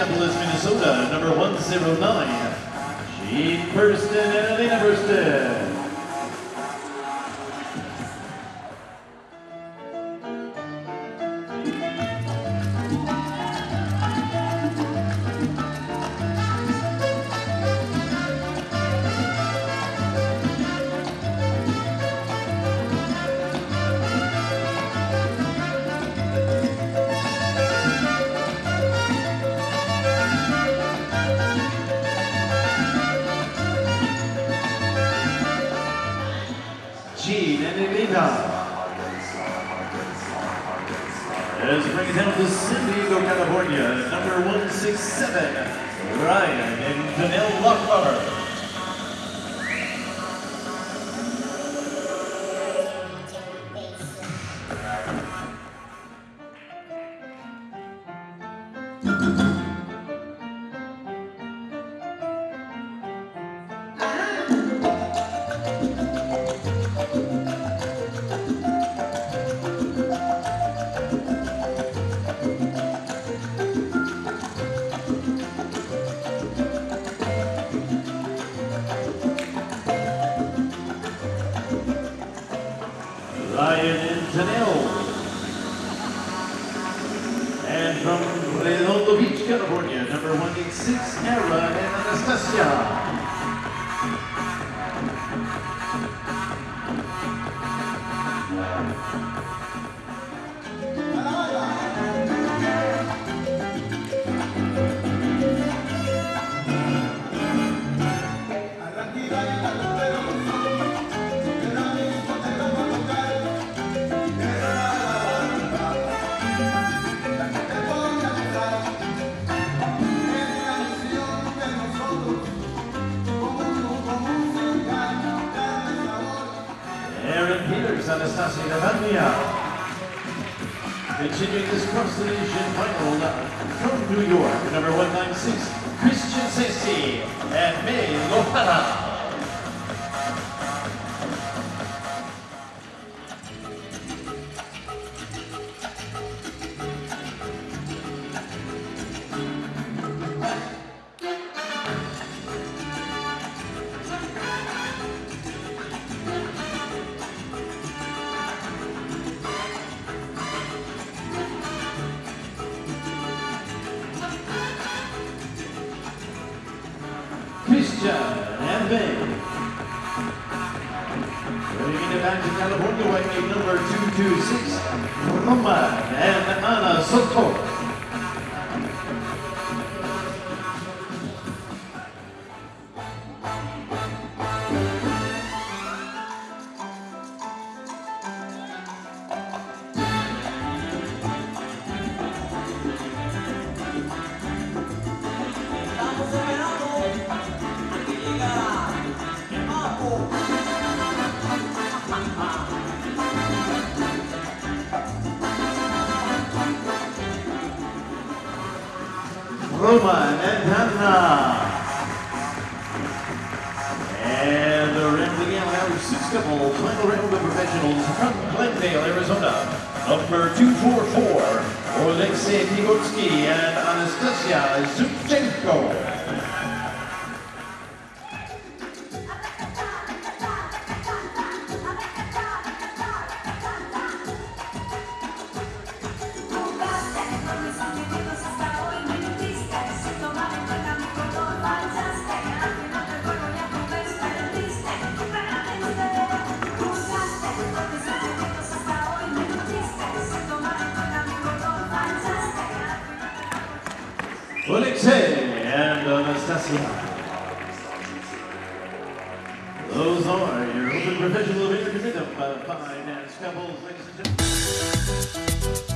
Minneapolis, Minnesota, number 109, Gene Burston and Alina Burston. Gene and Elena. Bring it down to San Diego, California, number 167, Ryan and Danelle Lockbar. Ryan and Danelle. And from Redondo Beach, California, number 186, Era and Anastasia. Peters, Anastasia Navalnya. Continuing this cross division final from New York, number 196, Christian Sesti and May Lohana. Christian and May. Bringing it back to California, weight number 226, Roman and Ana Soto. Roman and Hannah. And the rim again now six couple final round of professionals from Glendale, Arizona. Number 244, Alexei Pigotsky and Anastasia Zubchenko. Those are your open professional intermittent uh, fine couples, ladies and gentlemen.